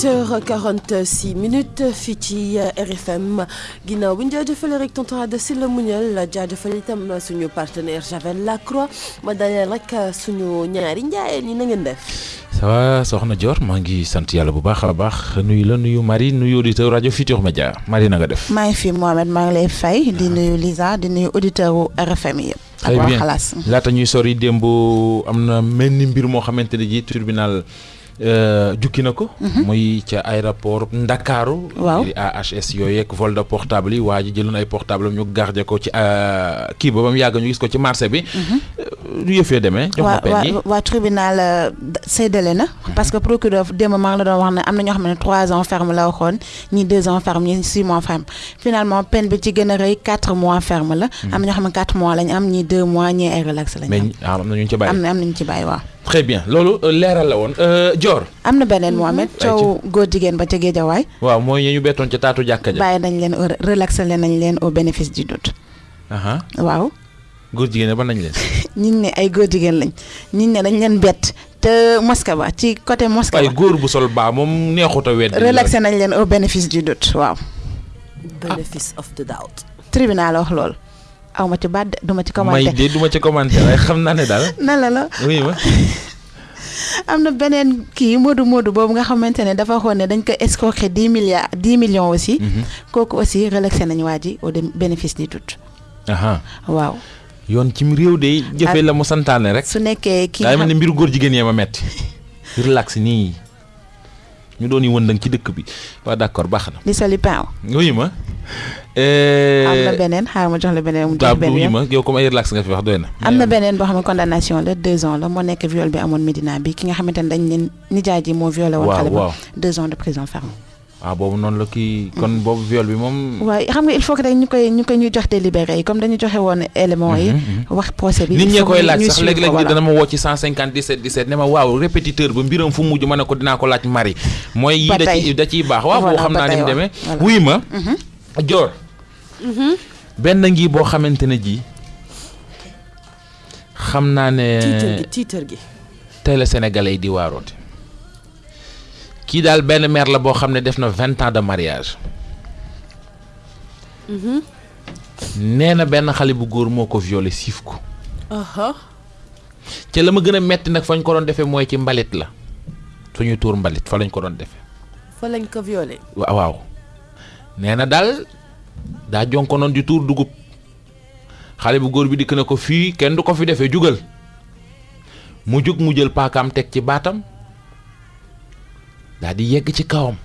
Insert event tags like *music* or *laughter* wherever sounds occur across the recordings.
8h46 minutes fii ci RFM ginnaaw bi ñu jaajëfalee rek tonton Sylla jaajëfal itam suñu partenaire Javel Lacroix ma rek suñu ñaari njaayeen yi na ngeen def. ça va soxna Dior? Maa ngi sant yàlla bu baax a baax. Nuyu la nuyu Marie nuyu auditeur rajo Futur Média Marie na nga def? maa ngi fi Mohamed maa ngi lay fay. Di nuyu Lisa di nuyu auditeur wu RFM yi. très bien. Laata ñuy sori démb am na mel ni mbir moo xamante ne ji tribunal jukki na ko. muy ca aéroport Ndakaaru. waaw AHS yooyu ak vol de portable yi waa ji jëloon ay portable ñu garder ko ci kii ba ba mu yàgg ñu gis ko ci marché bi. du yëfee demee. jox ma pen yi waa waa tribunal séddale na. parce que procureur démb maa ngi la doon wax ne am na ñoo xam ne trois ans ferme la waxoon ñii deux ans ferme ñii six mois ferme finalement peine bi ci gën a rëy quatre mois ferme la. am na ñoo xam ne quatre mois lañ am ñii deux mois ñii ay relax lañ am. mais am na ñu ci bàyyi. am na am nañu ci bàyyi waaw. Très bien loolu leeral la woon Dior. am na beneen Mohamed coow góor jigéen ba ca Géejawaay. waaw mooy ñu bettoon ca taatu jàkka ja. bàyyi nañ leen relaxé nañ leen au bénéfice du doute. waaw. góor jigéen ba nañ leen. *laughs* ñi ne ay góor jigéen lañ ñi ne dañ leen bett te mosquée ba ci côté mosquée ba. ay góor bu sol baa moom neexut a wedd. relaxé nañ leen au bénéfice du doute waaw. bénéfice of the doubt. tribunal wax loolu. Aw ma ci baat du ma ci commenté may de du ma ci commenté waaye xam naa ne daal. *laughs* nan la la oui ma. *laughs* am na beneen kii Modou Modou boobu nga xamante ne dafa xool ne dañ ko escroquer dix milliards dix millions aussi. kooku aussi relaxé nañu waa ji au bénéfice du doute. waaw. yoon ci réew de jëfee la mu santaane rek. su nekkee kii mel ne mbiru góor jigéen yee ma metti *laughs* relax nii ñu doon yi wëndang ci dëkk bi waaw d'accord baax na. li pain. wuyu ma. Am na beneen? Xaaral ma jox la beneen. mu jox beneen wuyu ma yow comme ay relax nga fi wax doy na. am na beneen boo xam ne condamnation la deux ans la moo nekk viol bi amoon Medina bi ki nga xamante ne dañ leen nijaay ji moo violé woon. xale ba deux ans de prison ferme. waaw boobu noonu la kii kon boobu viol bi moom. xam nga il faut que rek ñu koy ñu koy ñu jox délibéré yi comme dañu joxe woon éléments yi. wax procès bi. nit ñee koy laaj sax léeg-léeg dana ma woo ci 150 17 17 ne ma waaw répétiteur ba mbiram fu mujj ma ne ko dinaa ko laaj mari mooy yii da ciy da ciy baax waaw boo xam naa ni mu demee. wuy ma. Dior. benn ngi boo xamante ne ji xam naa ne. tiitër gi tiitër gi. tey la sénégalais yi di waaroote. kii daal benn mère la boo xam ne def na vingt ans de mariage nee na benn xale bu góor moo ko violé siif ko ca la ma gën a metti nag fañ ko doon defee mooy ci mbalit la suñu tuur mbalit fa lañ ko doon defee fa lañ ko violé waaw waaw nee na daal daa jonko noon di tuur dugub. Xale bu góor bi dikk na ko fii kenn du ko fi defee jugal. Mu mu jël paakaam teg ci baatam daal di yegg ci kawam.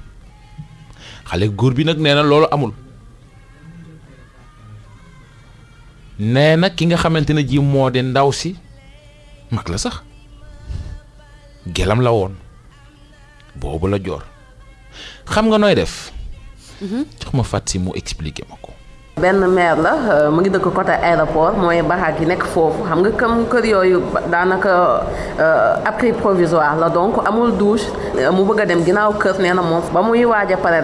Xale góor bi nag nee na loolu amul. Nee na ki nga xamante ne ji moo di ndaw si mag la sax. Gelam la woon. Boobu la joor. Xam nga nooy def jox ma fat si mu expliquer ma ko. Benn maire la mu côté aéroport mooy nekk foofu. Xam nga comme kër yooyu abri provisoire donc amul douche. Mu bëgg a dem ginnaaw kër nee na moom. Ba muy waaj a pare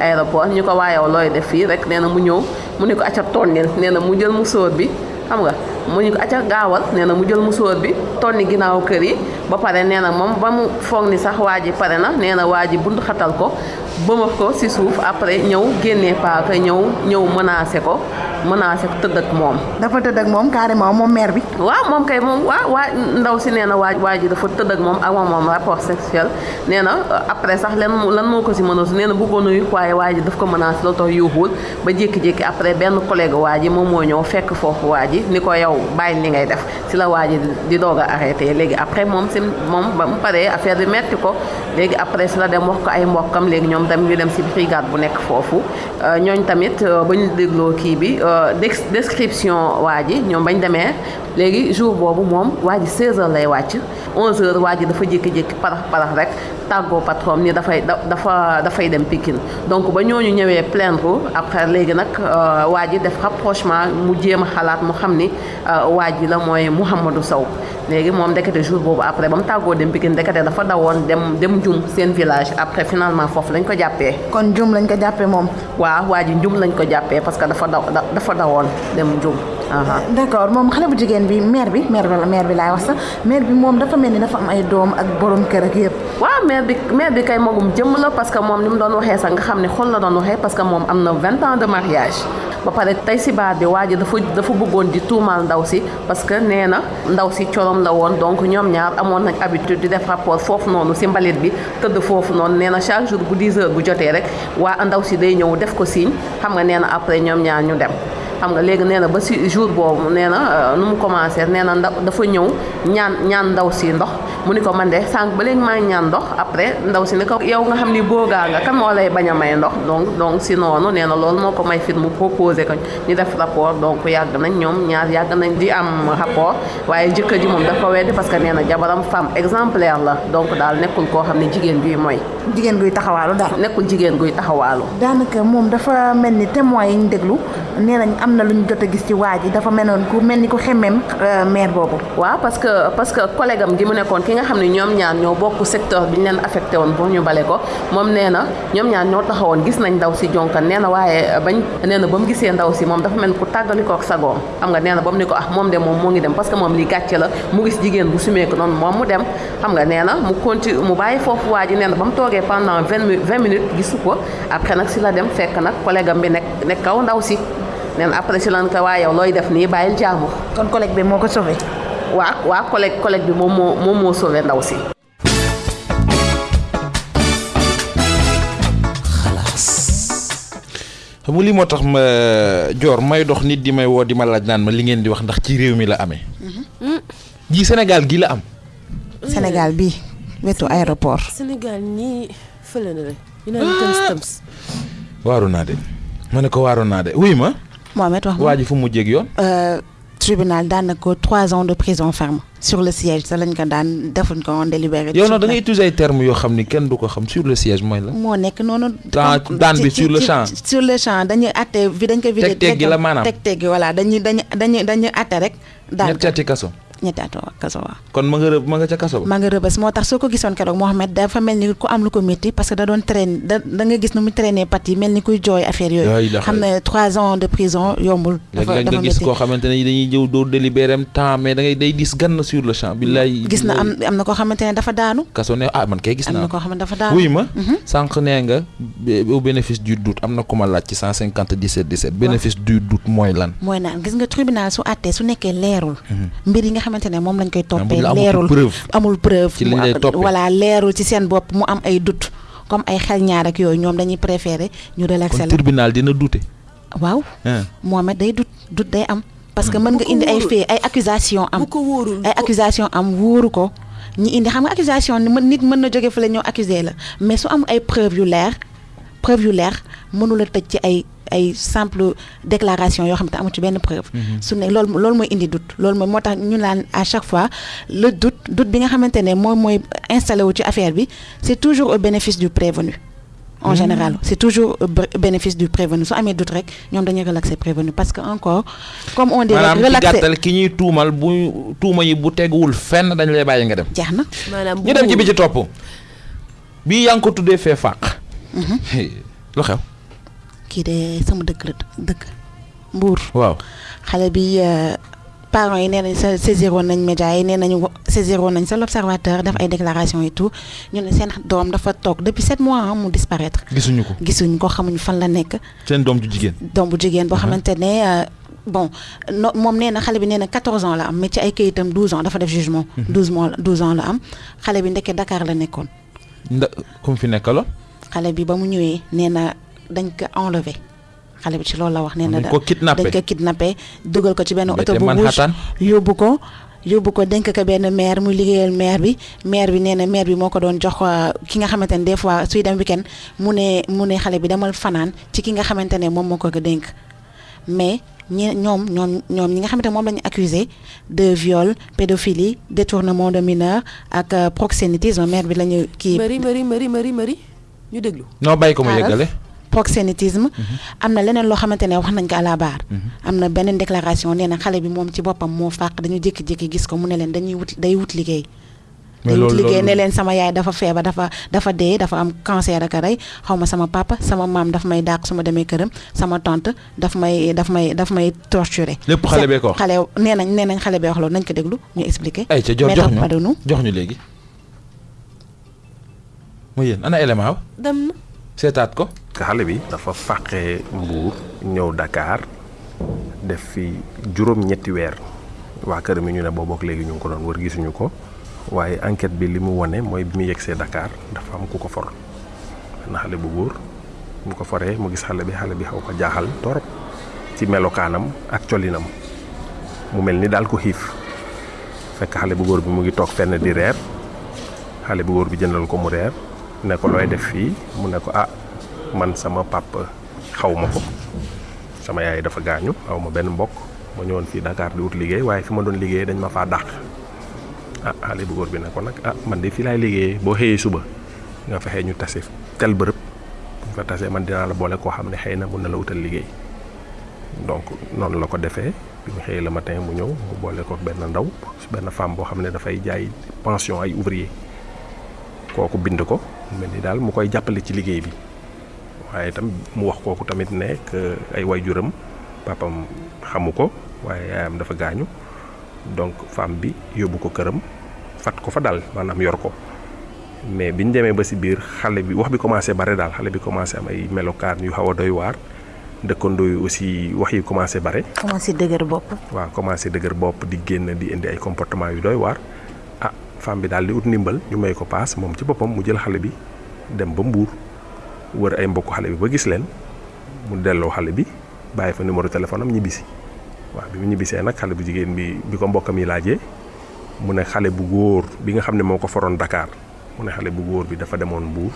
aéroport ñu ko mu mu mu mu ñu ko acca gaawal nee na mu jël musóor bi tonni ginnaaw kër yi ba pare nee na moom ba mu foog sax waa ji na nee na waa xatal ko bëmax ko ci suuf après ñëw génnee paaka ñëw ñëw menacé ko menacé ko tëdd ak moom. dafa tëdd ak moom carrément moom maire bi. waaw moom kay moom waaw waa ndaw si nee na waa waa ji dafa tëdd ak moom ak moom rapport sexuel. Nee na après sax lan lan moo ko ci menacé nee na bëggoon na waaye waa ji daf ko menacé la tax yuuxul. Ba jékki-jékki après benn collègue waa ji moom moo ñëw fekk foofu waa ji ni ko yow bàyyi li ngay def. Ci la waa ji di doog a arrêté. Léegi après moom si moom ba mu paree affaire bi metti ko. Léegi après si la dem wax ko ay mbokkam léegi ñoom dégloo kii bi description waa ji ñoom bañ demee léegi jour boobu moom waa ji 16h lay wàcc. 11h waa ji dafa jékki-jékki parax parax rek tàggoo patron ni dafa donc ba ñooñu ñëwee plaindre après léegi nag waa ji rapprochement mu jéem a xalaat mu xam ni waa ji la mooy Mouhamadou Sow. Après village. Après finalement jàppee. kon Njum lañ ko jàppee moom. waaw waa ji Njum lañ ko jàppee parce que dafa daw dafa dawoon dem Njum. aha d'accord moom xale bu jigéen bi mère bi mère bi la mère bi laay wax sax mère bi moom dafa mel ni dafa am ay doom ak borom kër ak yëpp. waaw maire bi maire bi kay magum jëmm la parce que moom ni mu doon waxee sax nga xam ne xol la doon waxee parce que moom am na vingt ans de mariage ba pare tey si baat bi waa ji dafa dafa bëggoon di tuumaal ndaw si parce que nee na ndaw si corom la woon. Donc ñoom ñaar amoon nañ habitude di def rapport foofu noonu si mbalit bi tëdd foofu noonu. Nee na chaque jour bu 10 heures bu jotee rek waa ndaw si day ñëw def ko signe. Xam nga nee na après ñoom ñaar ñu dem xam nga léegi nee na ba si jour boobu nee na nu mu commencé nee na ndaw dafa ñëw ñaan ñaan ndaw si ndox. Mu ni ko man de sànq ba léegi maa ngi ñaan ndox après ndaw si ni ko yow nga xam ni boogaa nga kan moo lay bañ a may ndox? Donc donc si noonu nee na loolu moo ko may fit mu proposé ko ñu def rapport. Donc yàgg nañ ñoom ñaar yàgg nañ di am rapport waaye jëkkër ji moom dafa weddi parce que nee na jabaram femme exemplaire la. Donc daal nekkul koo xam ne jigéen juy mooy. Jigéen guy taxawaalu daal. nekkul jigéen guy taxawaalu. Daanaka moom dafa mel ni témoins yi ñu déglu nee nañ am na lu ñu jot a gis ci waa ji dafa mel noonu ku mel ni ku xemmeem mère boobu. waaw parce que parce que collègue am gi mu nekkoon ki nga xam ne ñoom ñaar ñoo bokk secteur bi ñu leen affecté woon pour ñu bale ko moom nee na ñoom ñaar ñoo taxawoon gis nañ ndaw si jonkan. Nee na waaye bañ nee na ba mu ndaw si moom dafa mel ku tàggali ko ak sagoom. Xam nga nee na ba ko ah moom de moom moo ngi dem parce que moom li gàcce la mu gis jigéen bu sumee ko noonu moom mu dem. Xam nga nee na mu continue mu bàyyi foofu waa ji nee na ba mu toogee pendant vingt minutes gisu ko. Après nag si la dem fekk nag collègue am bi nekk nekk kaw ndaw si na après si lan ko waa yow looy def nii bàyyil jaamu kon collègue bi moo ko sauvé. waa waa collègue collègue bi moom moo moom moo sauvé ndaw si xam nga lii moo tax ma joor may dox nit di may woo di ma laaj naan ma li ngeen di wax ndax ci réew mi la amee. ji Sénégal gi la am. Sénégal bii wetu aéroport. Sénégal nii fële na rek ñu naan tëms tëms waaru naa de ma ne ko waaru naa de wuy ma. Mohamed wax waa ji fu mu mujjee ak yoon? tribunal daan na ko trois ans de prison ferme sur le siège sa lañ ko daan defuñ ko woon délibéré. yow nag da ngay utiliser ay termes yoo xam ni kenn du ko xam sur le siège mooy la. moo nekk noonu. Daan- bi sur le champ. sur le champ dañuy atte dañ ko vidé. Teg-teg gi la maanaam. teg teg gi voilà dañuy dañuy dañuy dañuy atte rek. daan ñetti ati kaso. Ñetti at kaso kon ma nga rëb ma nga ca kaso maa nga rëbës moo tax soo ko gisoon keroog Mohamed dafa mel ni ku am lu ko métti parce que da doon traîner da nga gis nu mu traîner pat yi mel ni kuy jooy affaire Yaa yooyu. ilaha xam ne trois ans de prison yombul. dafa nga gis métti koo xamante ne dañuy jëw doo délibéré am temps mais da ngay day dis gann sur le champ. billaay gis na am am na koo xamante ne dafa daanu. kaso ne ah man kay gis na koo xamante ne dafa daanu. wuy ma sànq nee nga bé- au bénéfice du doute am na ku ma laaj ci 150 17 17 bénéfice du doute mooy lan mooy naan gis nga tribunal su àttee su nekkee leerul. mbir yi nga xamante ne moom lañ koy toppee leerul. amul preuve. Ci lay am- toppee. voilà leerul ci seen bopp mu am ay doute. Comme ay xel ñaar ak yooyu ñoom dañuy préférer ñu relaxer kon la. tribunal dina douter. Waaw. Ah Mohamed day doute doute day am. parce que mën nga indi ay ay accusation am. Ay accusation am wóoru ko. Ñi indi xam nga accusation ni mën- nit mën na jóge fële ñëw accuser la. Mais su ay preuve yu leer preuve yu leer mënula tëj ci ay ay simple déclaration yoo xam te amu ci benn preuve. Su ne loolu loolu mooy indi doute. Loolu mooy moo tax ñu naan à chaque fois le doute doute bi nga xamante ne moom mooy installé wu ci affaire bi c'est toujours au bénéfice du prévenu en général. C'est toujours bénéfice du prévenu. Su amee doute rek ñoom dañuy relaxer prévenu. Parce que encore comme on dit ci relaxer gàttal ki ñuy tuumal bu tuuma yi bu teguwul fenn dañ lay bàyyi nga dem. Jeex na. Maanaam bu ñu dem ci bi wóorul. ci topp. bii yaa ngi ko tuddee fee fàq. Lu xew? Kii de sama dëkk la dëkk Mbour. Waaw. Xale bi euh, parents yi nee nañ sa saisiroon nañ média yi nee nañu wa- saisiroon nañ sa l'observateur def ay déclaration et tout. Ñu ne seen doom dafa toog depuis sept mois ah, mu disparaître. Gisuñu ko. Ko xamuñu fan la nekk. Seen doom ju jigéen. Doom bu jigéen boo xamante ne euh, bon no moom nee na xale bi nee na 14 ans la am mais ci ay këyitam 12 ans dafa def jugement. 12 mois 12 ans la am. Xale bi ndekkee Dakar la nekkoon. Nda ku mu fi nekkaloon? Xale bi ba mu ñëwee nee na dañ ko enlevé xale bi ci loolu la wax nee na dañ ko kidnappé dañ ko kidnappé. dugal ko ci benn oto bu rouge yóbbu ko yóbbu ko dénk ko benn maire muy liggéeyal maire bi. Maire bi nee na maire bi moo ko doon jox euh, ki nga xamante ne des fois suy dem weekend mu ne mu ne xale bi demal fanaan ci ki nga xamante ne moom moo ko ko dénk. Mais ñi ñoom ñoom ñoom ñi nga xamante ne moom la ñu accusé de viol pédophilie détournement de mineur ak euh, proxénétisme maire bi la ñu kii. Mari mari mari mari mari ñu déglu. Noo bàyyi ko mu yeggale proxénétisme am na leneen loo xamante ne wax nañ ko à la barre. Am na beneen déclaration nee na xale bi moom ci boppam moo fàq dañu jékki-jékki gis ko mu ne leen dañuy wut day wut liggéey. Mais loolu- liggéey ne leen sama yaay dafa feebar dafa dafa dee dafa am cancer ak a rey xaw ma sama papa sama maam daf may dàq su ma demee këram sama tante daf may daf may daf may torturer. Lépp xale bee ko wax. xale nee nañ nee nañ xale bee wax loolu nañ ko déglu ñu expliquer. Ay ca jox jox ñu jox ñu léegi. Mu yéen ana élément dem na. Seetaat ko. Xale bi dafa fàqee Mbuur ñëw Dakar def fi juróom-ñetti weer. Waa kër mi ñu ne boobook léegi ñu ko doon wër gisuñu ko. Waaye enquête bi li mu wone mooy bi mu yegsee Dakar dafa am ku for. Na xale bu góor mu ko foree mu gis xale bi xale bi xaw ko jaaxal torop ci melokaanam ak colinam. Mu mel ni daal ko xiif. Fekk xale bu bi mu ngi toog fenn di reer. Xale bu bi jëndal ko mu reer. Ne ko looy def fii? Mu ne ko ah man sama papa. Xaw ma ko sama yaay dafa gaañu xaw ma benn mbokk. Ma ñëwoon fii Dakar di wut liggéey waaye fi ma doon liggéey dañ ma faa dàq. Ah xale bu góor bi ko nag ah man de fii laay liggéeyee. Boo xëyee suba nga fexe ñu tase tel bërëb. Bu fa tasee man dinaa la boole koo xam ne xëy na na la wutal liggéey. Donc noonu la ko defee. Bi mu xëyee le matin mu ñëw mu boole ko benn ndaw benn femme boo xam ne dafay jaay pension ay ouvrier. Kooku bind ko mel ni daal mu koy jàppale ci liggéey bi waaye itam mu wax kooku tamit ne ay waajuram papam xamu ko waaye yaayam dafa gaañu. Donc femme bi yóbbu ko këram fat ko fa daal maanaam yor ko. Mais biñ demee ba si biir xale bi wax bi commencé bare daal xale bi commencé am ay melokaan yu xaw a doy waar. Dëkkandoo yi aussi wax yi commencé bare. Commencé dëgër bopp. Waaw commencé dëgër bopp di génn di indi ay comportement yu doy waar. Ah femme bi daal di ut ndimbal ñu may ko paas moom ci boppam mu jël xale bi dem ba mbuur wër ay mbokku xale bi ba gis leen mu delloo xale bi bàyyi fa numéro téléphone am ñibbisi. Waaw bi mu nag xale bu jigéen bi bi ko mbokkam yi laajee mu ne xale bu góor bi nga xam ne moo ko foroon Dakar mu ne xale bu góor bi dafa demoon mbuur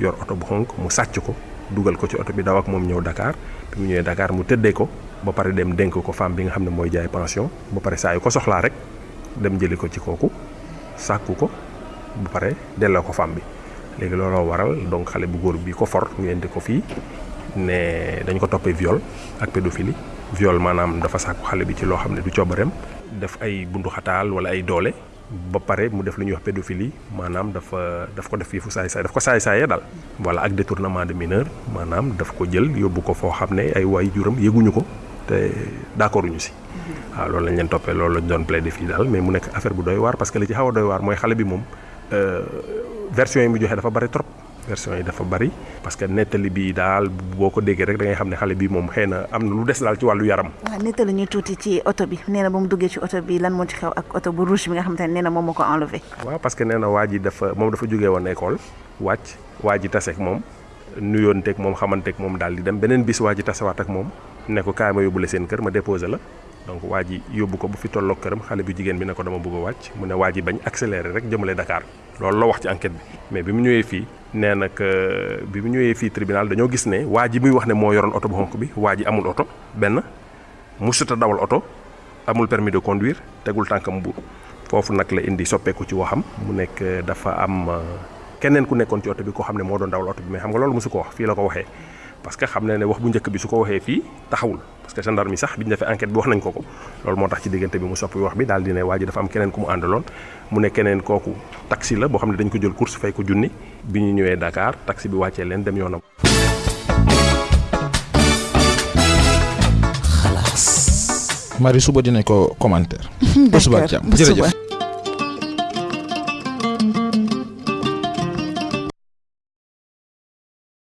yor oto bu xonk mu sàcc ko dugal ko ci oto bi daw ak moom ñëw Dakar. Bi mu ñëwee Dakar mu tëddee ko ba pare dem dénk ko femme bi nga xam ne mooy jaay pension ba pare saa ko soxlaa rek dem jëli ko ci kooku sàkku ko ba pare delloo ko femme bi léegi looloo waral donc xale bu góor bi ko for ñu indi ko fii ne dañ ko toppee viol ak pédophilie. Viol maanaam dafa sàkku xale bi ci loo xam ne du coobareem. Def ay bundu xataal wala ay doole ba pare mu def lu ñuy wax pédophilie maanaam dafa daf ko def fii fu saay saay daf ko saay saayee daal. Voilà ak détournement de mineur maanaam daf ko jël yóbbu ko foo xam ne ay waay juram yëguñu ko te d'accorduñu si. Waaw loolu lañ leen toppee loolu lañ doon plaider fii daal mais mu nekk affaire bu doy waar parce que li ci xaw a doy waar mooy xale bi moom version yi mu joxe dafa bari trop version yi dafa bari parce que nettali bi daal boo ko déggee rek da ngay xam ne xale bi moom xëy na am na lu des daal ci wàllu yaram. Waaw nettali ñu tuuti ci oto bi. Nee na ba mu duggee ci oto bi lan moo ci xew ak oto bu rouge bi nga xamante ne nee na moom moo ko enlevé. Waaw parce que nee na waa ji dafa moom dafa jógee woon école wàcc waa ji taseeg moom nuyoonteeg moom xamanteeg moom daal di dem. Beneen bis waa ji tasewaat ak moom ne ko kaay ma yóbbu la seen kër ma déposé la donc waa ji yóbbu ko bu fi tolloog këram xale bu jigéen bi ne ko dama bëgg a wàcc mu ne waa ji bañ accéléré rek jëmale Dakar. Loolu la wax ci enquête bi. Mais bi mu ñëwee fii nee na que bi tribunal dañoo gis ne waa ji muy wax ne moo yoroon oto bu bi waa ji amul oto benn musuta dawal oto amul permis de conduire tegul tànkam bu. Foofu nag la indi soppeeku ci waxam mu nekk dafa am keneen ku nekkoon ci oto bi koo xam moo doon dawal oto bi. Mais xam nga loolu mosu ko wax fii la ko waxee parce que xam na ne wax bu njëkk bi su ko waxee fii taxawul parce que gendarme sax bi ñu defee enquête bi wax nañ ko ko loolu moo tax ci diggante bi mu soppi wax bi daal di ne waa ji dafa am keneen ku mu àndaloon mu ne keneen kooku taxi la boo xam ne dañ ko jël course fay ko junni bi ñu ñëwee Dakar taxi bi wàccee leen dem yoonam. Marie suba dinañ ko commentaire. *laughs* ba suba ba suba. jërëjëf.